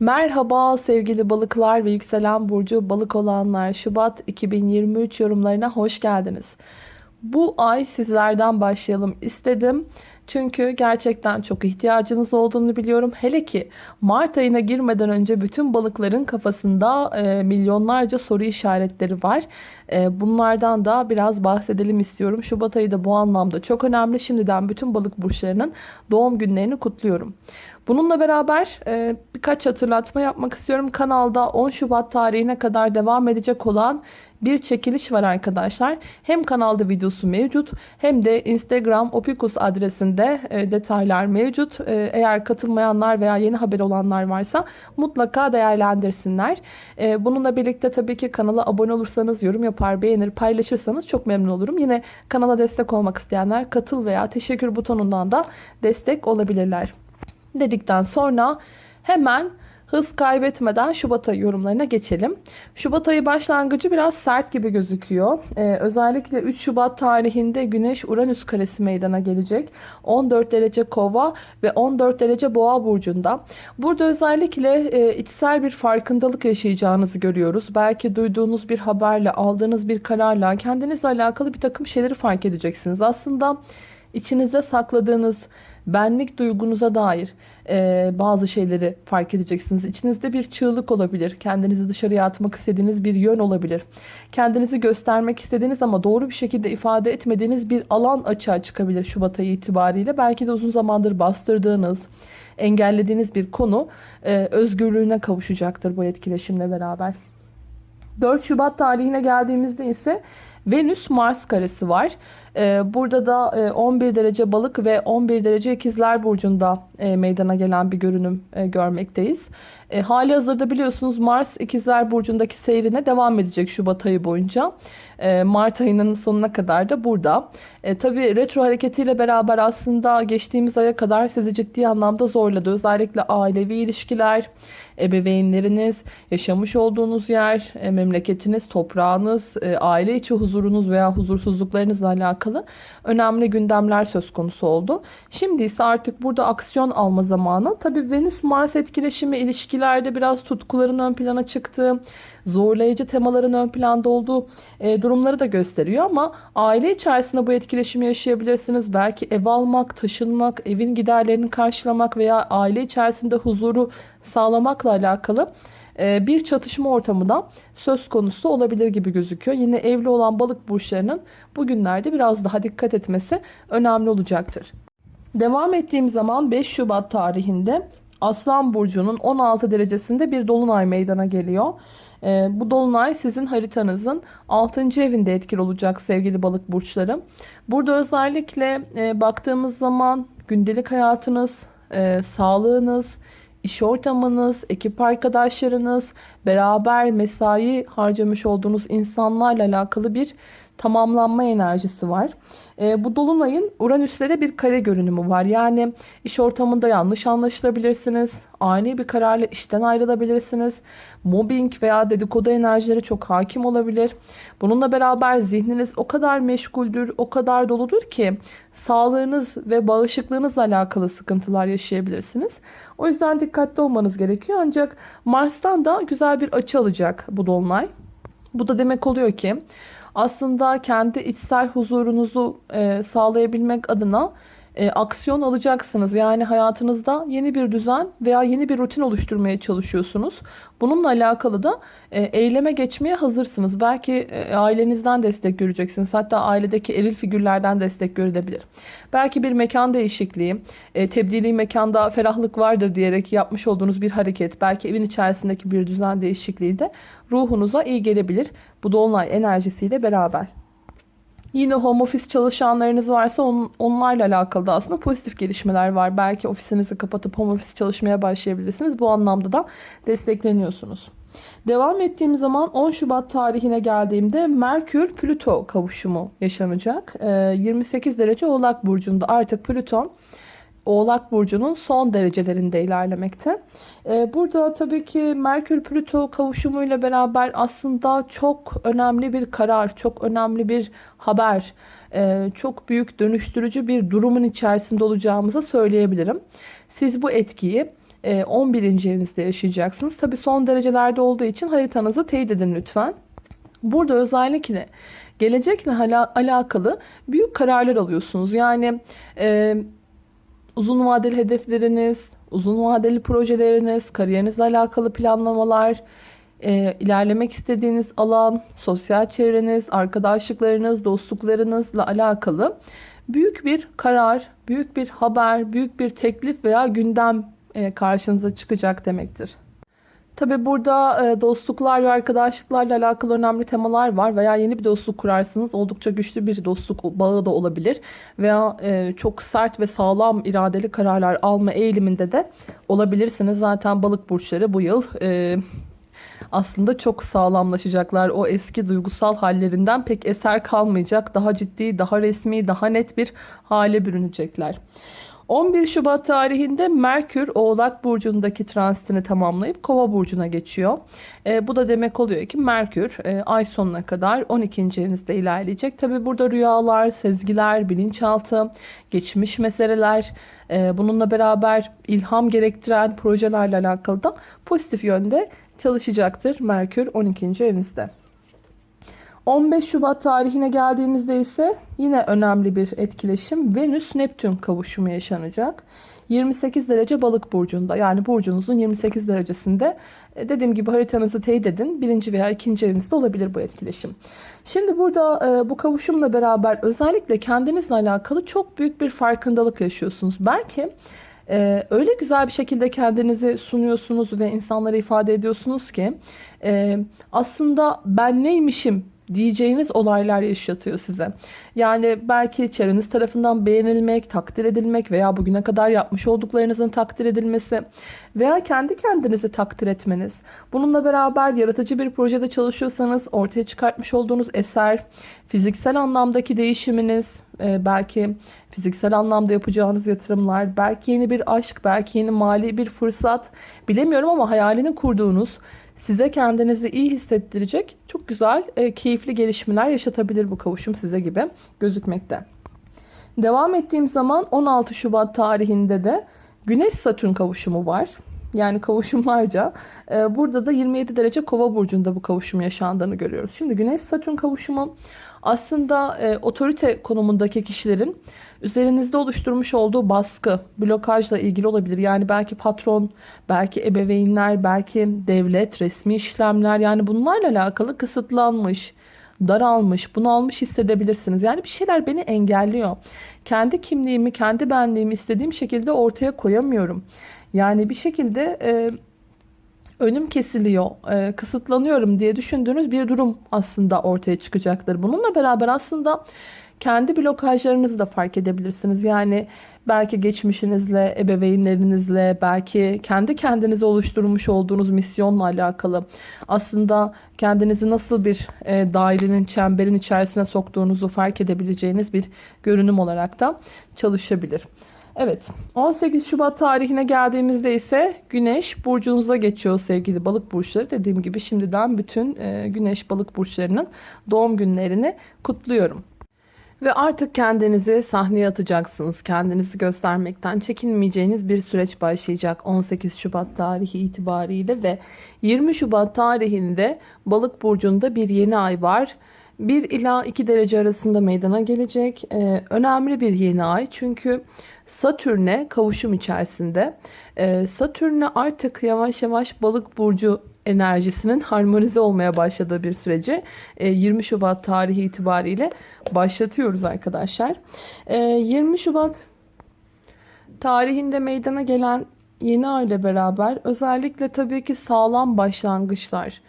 Merhaba sevgili balıklar ve yükselen burcu balık olanlar. Şubat 2023 yorumlarına hoş geldiniz. Bu ay sizlerden başlayalım istedim. Çünkü gerçekten çok ihtiyacınız olduğunu biliyorum. Hele ki Mart ayına girmeden önce bütün balıkların kafasında e, milyonlarca soru işaretleri var. E, bunlardan da biraz bahsedelim istiyorum. Şubat ayı da bu anlamda çok önemli. Şimdiden bütün balık burçlarının doğum günlerini kutluyorum. Bununla beraber e, birkaç hatırlatma yapmak istiyorum. Kanalda 10 Şubat tarihine kadar devam edecek olan bir çekiliş var arkadaşlar. Hem kanalda videosu mevcut hem de Instagram Opikus adresinde e, detaylar mevcut. E, eğer katılmayanlar veya yeni haber olanlar varsa mutlaka değerlendirsinler. E, bununla birlikte tabii ki kanala abone olursanız, yorum yapar, beğenir, paylaşırsanız çok memnun olurum. Yine kanala destek olmak isteyenler katıl veya teşekkür butonundan da destek olabilirler dedikten sonra hemen hız kaybetmeden Şubat ayı yorumlarına geçelim. Şubat ayı başlangıcı biraz sert gibi gözüküyor. Ee, özellikle 3 Şubat tarihinde Güneş Uranüs karesi meydana gelecek. 14 derece kova ve 14 derece boğa burcunda. Burada özellikle e, içsel bir farkındalık yaşayacağınızı görüyoruz. Belki duyduğunuz bir haberle, aldığınız bir kararla kendinizle alakalı bir takım şeyleri fark edeceksiniz. Aslında içinizde sakladığınız benlik duygunuza dair e, bazı şeyleri fark edeceksiniz. İçinizde bir çığlık olabilir. Kendinizi dışarıya atmak istediğiniz bir yön olabilir. Kendinizi göstermek istediğiniz ama doğru bir şekilde ifade etmediğiniz bir alan açığa çıkabilir Şubat ayı itibariyle. Belki de uzun zamandır bastırdığınız, engellediğiniz bir konu e, özgürlüğüne kavuşacaktır bu etkileşimle beraber. 4 Şubat tarihine geldiğimizde ise Venüs Mars karesi var. Ee, burada da 11 e, derece balık ve 11 derece ikizler burcunda e, meydana gelen bir görünüm e, görmekteyiz. Hali hazırda biliyorsunuz Mars ikizler burcundaki seyrine devam edecek Şubat ayı boyunca. Mart ayının sonuna kadar da burada. E, tabii retro hareketiyle beraber aslında geçtiğimiz aya kadar sizi ciddi anlamda zorladı. Özellikle ailevi ilişkiler, ebeveynleriniz, yaşamış olduğunuz yer, memleketiniz, toprağınız, aile içi huzurunuz veya huzursuzluklarınızla alakalı önemli gündemler söz konusu oldu. Şimdi ise artık burada aksiyon alma zamanı. Tabii Venüs-Mars etkileşimi ilişkilerde biraz tutkuların ön plana çıktığı, zorlayıcı temaların ön planda olduğu e, durumları da gösteriyor ama aile içerisinde bu etkileşimi yaşayabilirsiniz. Belki ev almak, taşınmak, evin giderlerini karşılamak veya aile içerisinde huzuru sağlamakla alakalı bir çatışma ortamı da söz konusu olabilir gibi gözüküyor. Yine evli olan balık burçlarının bugünlerde biraz daha dikkat etmesi önemli olacaktır. Devam ettiğim zaman 5 Şubat tarihinde Aslan Burcu'nun 16 derecesinde bir dolunay meydana geliyor. E, bu dolunay sizin haritanızın 6. evinde etkili olacak sevgili balık burçları. Burada özellikle e, baktığımız zaman gündelik hayatınız, e, sağlığınız, iş ortamınız, ekip arkadaşlarınız, beraber mesai harcamış olduğunuz insanlarla alakalı bir tamamlanma enerjisi var. E, bu dolunayın Uranüslere bir kare görünümü var. Yani iş ortamında yanlış anlaşılabilirsiniz. Ani bir kararla işten ayrılabilirsiniz. Mobbing veya dedikodu enerjileri çok hakim olabilir. Bununla beraber zihniniz o kadar meşguldür, o kadar doludur ki sağlığınız ve bağışıklığınızla alakalı sıkıntılar yaşayabilirsiniz. O yüzden dikkatli olmanız gerekiyor. Ancak Mars'tan da güzel bir açı alacak bu dolunay. Bu da demek oluyor ki aslında kendi içsel huzurunuzu sağlayabilmek adına e, aksiyon alacaksınız. Yani hayatınızda yeni bir düzen veya yeni bir rutin oluşturmaya çalışıyorsunuz. Bununla alakalı da e, eyleme geçmeye hazırsınız. Belki e, ailenizden destek göreceksiniz. Hatta ailedeki eril figürlerden destek görülebilir. Belki bir mekan değişikliği, e, tebdili mekanda ferahlık vardır diyerek yapmış olduğunuz bir hareket, belki evin içerisindeki bir düzen değişikliği de ruhunuza iyi gelebilir. Bu dolunay enerjisiyle beraber. Yine home office çalışanlarınız varsa on, onlarla alakalı da aslında pozitif gelişmeler var. Belki ofisinizi kapatıp home office çalışmaya başlayabilirsiniz. Bu anlamda da destekleniyorsunuz. Devam ettiğim zaman 10 Şubat tarihine geldiğimde Merkür Plüto kavuşumu yaşanacak. 28 ee, derece Oğlak Burcu'nda artık Plüton Oğlak Burcu'nun son derecelerinde ilerlemekte. Ee, burada tabii ki Merkür-Plüto kavuşumuyla beraber aslında çok önemli bir karar, çok önemli bir haber, e, çok büyük dönüştürücü bir durumun içerisinde olacağımızı söyleyebilirim. Siz bu etkiyi e, 11. evinizde yaşayacaksınız. Tabi son derecelerde olduğu için haritanızı teyit edin lütfen. Burada özellikle gelecekle alakalı büyük kararlar alıyorsunuz. Yani e, uzun vadeli hedefleriniz, uzun vadeli projeleriniz, kariyerinizle alakalı planlamalar, e, ilerlemek istediğiniz alan, sosyal çevreniz, arkadaşlıklarınız, dostluklarınızla alakalı büyük bir karar, büyük bir haber, büyük bir teklif veya gündem e, karşınıza çıkacak demektir. Tabi burada e, dostluklar ve arkadaşlıklarla alakalı önemli temalar var veya yeni bir dostluk kurarsınız. Oldukça güçlü bir dostluk bağı da olabilir veya e, çok sert ve sağlam iradeli kararlar alma eğiliminde de olabilirsiniz. Zaten balık burçları bu yıl e, aslında çok sağlamlaşacaklar. O eski duygusal hallerinden pek eser kalmayacak. Daha ciddi, daha resmi, daha net bir hale bürünecekler. 11 Şubat tarihinde Merkür Oğlak Burcu'ndaki transitini tamamlayıp Kova Burcu'na geçiyor. E, bu da demek oluyor ki Merkür e, ay sonuna kadar 12. evinizde ilerleyecek. Tabi burada rüyalar, sezgiler, bilinçaltı, geçmiş meseleler, e, bununla beraber ilham gerektiren projelerle alakalı da pozitif yönde çalışacaktır Merkür 12. evinizde. 15 Şubat tarihine geldiğimizde ise yine önemli bir etkileşim Venüs-Neptün kavuşumu yaşanacak. 28 derece balık burcunda yani burcunuzun 28 derecesinde e, dediğim gibi haritanızı teyit edin. Birinci veya ikinci evinizde olabilir bu etkileşim. Şimdi burada e, bu kavuşumla beraber özellikle kendinizle alakalı çok büyük bir farkındalık yaşıyorsunuz. Belki ee, öyle güzel bir şekilde kendinizi sunuyorsunuz ve insanlara ifade ediyorsunuz ki e, aslında ben neymişim diyeceğiniz olaylar yaşatıyor size. Yani belki çevreniz tarafından beğenilmek, takdir edilmek veya bugüne kadar yapmış olduklarınızın takdir edilmesi veya kendi kendinizi takdir etmeniz. Bununla beraber yaratıcı bir projede çalışıyorsanız ortaya çıkartmış olduğunuz eser, fiziksel anlamdaki değişiminiz, e, belki fiziksel anlamda yapacağınız yatırımlar, belki yeni bir aşk, belki yeni mali bir fırsat bilemiyorum ama hayalini kurduğunuz size kendinizi iyi hissettirecek çok güzel, e, keyifli gelişmeler yaşatabilir bu kavuşum size gibi gözükmekte. Devam ettiğim zaman 16 Şubat tarihinde de Güneş Satürn kavuşumu var. Yani kavuşumlarca. E, burada da 27 derece kova burcunda bu kavuşum yaşandığını görüyoruz. Şimdi Güneş Satürn kavuşumu aslında e, otorite konumundaki kişilerin üzerinizde oluşturmuş olduğu baskı, blokajla ilgili olabilir. Yani belki patron, belki ebeveynler, belki devlet, resmi işlemler yani bunlarla alakalı kısıtlanmış, daralmış, bunalmış hissedebilirsiniz. Yani bir şeyler beni engelliyor. Kendi kimliğimi, kendi benliğimi istediğim şekilde ortaya koyamıyorum. Yani bir şekilde e, önüm kesiliyor, e, kısıtlanıyorum diye düşündüğünüz bir durum aslında ortaya çıkacaktır. Bununla beraber aslında kendi blokajlarınızı da fark edebilirsiniz. Yani belki geçmişinizle, ebeveynlerinizle, belki kendi kendinize oluşturmuş olduğunuz misyonla alakalı aslında kendinizi nasıl bir e, dairenin, çemberin içerisine soktuğunuzu fark edebileceğiniz bir görünüm olarak da çalışabilir. Evet 18 Şubat tarihine geldiğimizde ise Güneş burcunuza geçiyor sevgili balık burçları. Dediğim gibi şimdiden bütün e, Güneş balık burçlarının doğum günlerini kutluyorum. Ve artık kendinizi sahneye atacaksınız. Kendinizi göstermekten çekinmeyeceğiniz bir süreç başlayacak 18 Şubat tarihi itibariyle ve 20 Şubat tarihinde Balık burcunda bir yeni ay var. 1 ila 2 derece arasında meydana gelecek. Ee, önemli bir yeni ay çünkü Satürn'e kavuşum içerisinde. Ee, Satürn'e artık yavaş yavaş balık burcu enerjisinin harmonize olmaya başladığı bir süreci 20 e, Şubat tarihi itibariyle başlatıyoruz arkadaşlar. 20 e, Şubat tarihinde meydana gelen yeni ay ile beraber özellikle tabii ki sağlam başlangıçlar,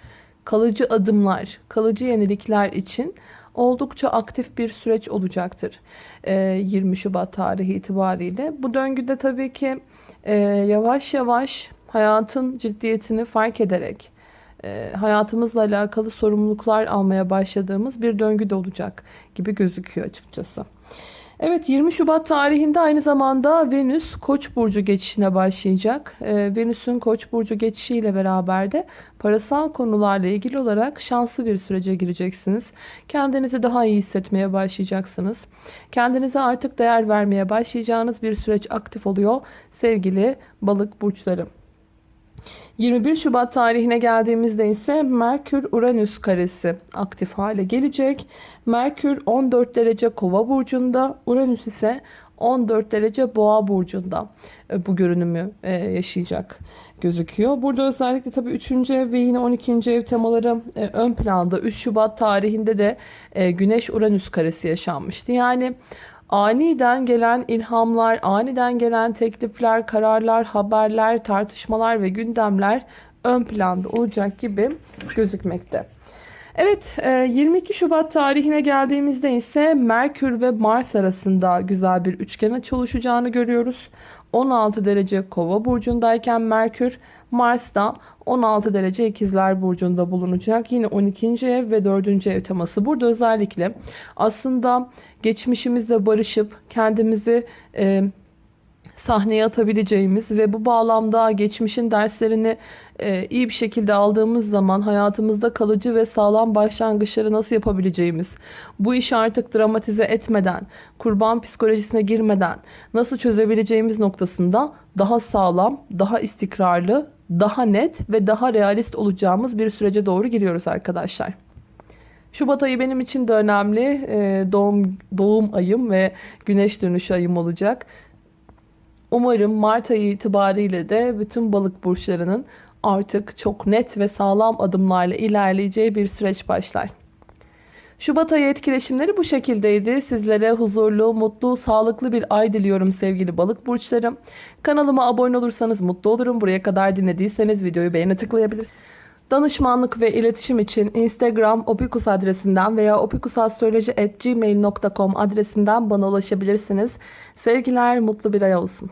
kalıcı adımlar, kalıcı yenilikler için oldukça aktif bir süreç olacaktır. 20 e, Şubat tarihi itibariyle. Bu döngüde tabii ki yavaş yavaş hayatın ciddiyetini fark ederek e, hayatımızla alakalı sorumluluklar almaya başladığımız bir döngü de olacak gibi gözüküyor açıkçası. Evet 20 Şubat tarihinde aynı zamanda Venüs Koç burcu geçişine başlayacak. Ee, Venüs'ün Koç burcu geçişiyle beraber de parasal konularla ilgili olarak şanslı bir sürece gireceksiniz. Kendinizi daha iyi hissetmeye başlayacaksınız. Kendinize artık değer vermeye başlayacağınız bir süreç aktif oluyor sevgili balık burçlarım. 21 Şubat tarihine geldiğimizde ise Merkür-Uranüs karesi aktif hale gelecek. Merkür 14 derece kova burcunda, Uranüs ise 14 derece boğa burcunda e, bu görünümü e, yaşayacak gözüküyor. Burada özellikle tabii 3. ev ve yine 12. ev temaları e, ön planda. 3 Şubat tarihinde de Güneş-Uranüs karesi yaşanmıştı. Yani aniden gelen ilhamlar, aniden gelen teklifler, kararlar, haberler, tartışmalar ve gündemler ön planda olacak gibi gözükmekte. Evet 22 Şubat tarihine geldiğimizde ise Merkür ve Mars arasında güzel bir üçgen açı oluşacağını görüyoruz. 16 derece kova burcundayken Merkür Mars da 16 derece ikizler burcunda bulunacak. Yine 12. ev ve 4. ev teması. Burada özellikle aslında geçmişimizle barışıp kendimizi e, sahneye atabileceğimiz ve bu bağlamda geçmişin derslerini e, iyi bir şekilde aldığımız zaman hayatımızda kalıcı ve sağlam başlangıçları nasıl yapabileceğimiz, bu işi artık dramatize etmeden, kurban psikolojisine girmeden nasıl çözebileceğimiz noktasında daha sağlam, daha istikrarlı, daha net ve daha realist olacağımız bir sürece doğru giriyoruz arkadaşlar. Şubat ayı benim için de önemli. E, doğum doğum ayım ve güneş dönüşü ayım olacak. Umarım Mart ayı itibariyle de bütün balık burçlarının artık çok net ve sağlam adımlarla ilerleyeceği bir süreç başlar. Şubat ayı etkileşimleri bu şekildeydi. Sizlere huzurlu, mutlu, sağlıklı bir ay diliyorum sevgili balık burçlarım. Kanalıma abone olursanız mutlu olurum. Buraya kadar dinlediyseniz videoyu beğene tıklayabilirsiniz. Danışmanlık ve iletişim için Instagram opikus adresinden veya opikusastroloji.gmail.com adresinden bana ulaşabilirsiniz. Sevgiler, mutlu bir ay olsun.